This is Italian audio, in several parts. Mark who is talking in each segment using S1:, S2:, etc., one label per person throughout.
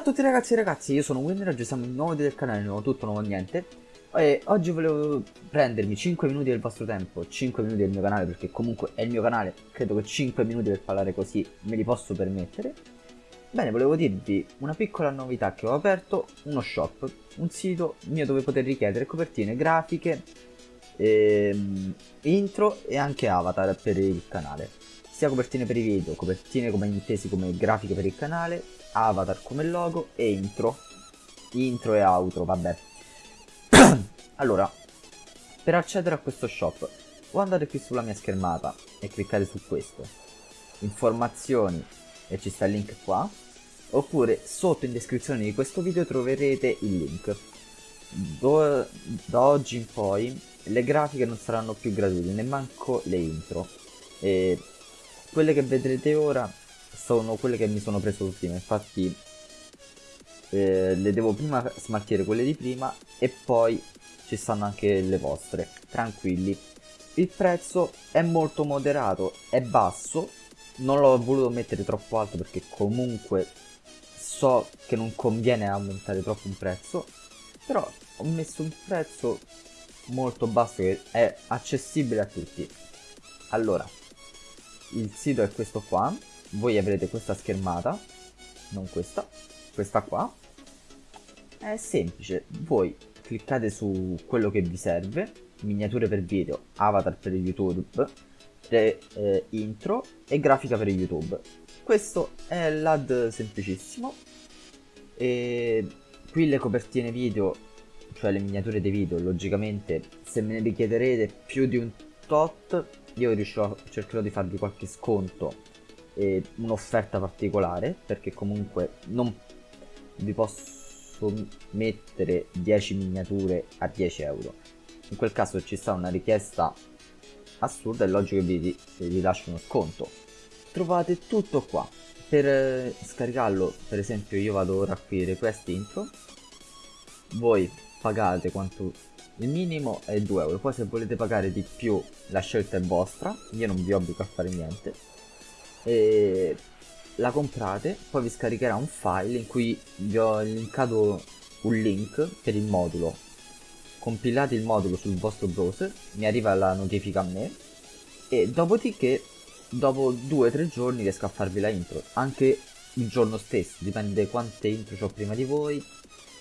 S1: tutti ragazzi e ragazzi, io sono Winner, oggi siamo in nuovo video del canale, nuovo tutto, nuovo niente. E oggi volevo prendermi 5 minuti del vostro tempo, 5 minuti del mio canale Perché comunque è il mio canale, credo che 5 minuti per parlare così me li posso permettere. Bene, volevo dirvi una piccola novità che ho aperto, uno shop, un sito mio dove poter richiedere copertine grafiche, ehm, intro e anche avatar per il canale sia copertine per i video, copertine come intesi come grafiche per il canale, avatar come logo e intro. Intro e outro, vabbè. allora, per accedere a questo shop, o andate qui sulla mia schermata e cliccate su questo, informazioni e ci sta il link qua, oppure sotto in descrizione di questo video troverete il link. Do, da oggi in poi le grafiche non saranno più gratuite, ne manco le intro. E quelle che vedrete ora sono quelle che mi sono preso prima infatti eh, le devo prima smaltire quelle di prima e poi ci stanno anche le vostre. Tranquilli. Il prezzo è molto moderato è basso. Non l'ho voluto mettere troppo alto perché comunque so che non conviene aumentare troppo un prezzo. Però ho messo un prezzo molto basso che è accessibile a tutti. Allora il sito è questo qua. Voi avrete questa schermata non questa questa qua. È semplice voi cliccate su quello che vi serve miniature per video avatar per youtube pre, eh, intro e grafica per youtube. Questo è l'ad semplicissimo. E qui le copertine video cioè le miniature dei video logicamente se me ne richiederete più di un tot io riuscirò, cercherò di farvi qualche sconto e un'offerta particolare perché comunque non vi posso mettere 10 miniature a 10 euro. In quel caso ci sta una richiesta assurda è logico che vi, vi lascio uno sconto. Trovate tutto qua. Per eh, scaricarlo per esempio io vado ora qui request intro. Voi pagate quanto il minimo è 2 euro. Poi se volete pagare di più la scelta è vostra. Io non vi obbligo a fare niente. E la comprate poi vi scaricherà un file in cui vi ho linkato un link per il modulo. Compilate il modulo sul vostro browser mi arriva la notifica a me. E dopodiché dopo 2-3 giorni riesco a farvi la intro. Anche il giorno stesso dipende quante intro ho prima di voi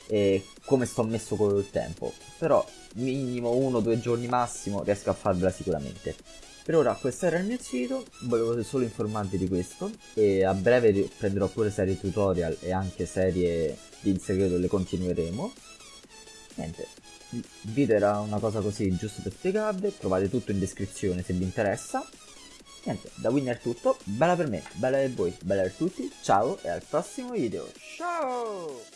S1: e come sto messo col tempo. Però minimo uno o due giorni massimo riesco a farvela sicuramente. Per ora questo era il mio sito volevo solo informarvi di questo e a breve prenderò pure serie tutorial e anche serie di segreto le continueremo. Niente il video era una cosa così giusto per spiegarvi trovate tutto in descrizione se vi interessa. Niente da Winner è tutto bella per me bella per voi bella per tutti ciao e al prossimo video ciao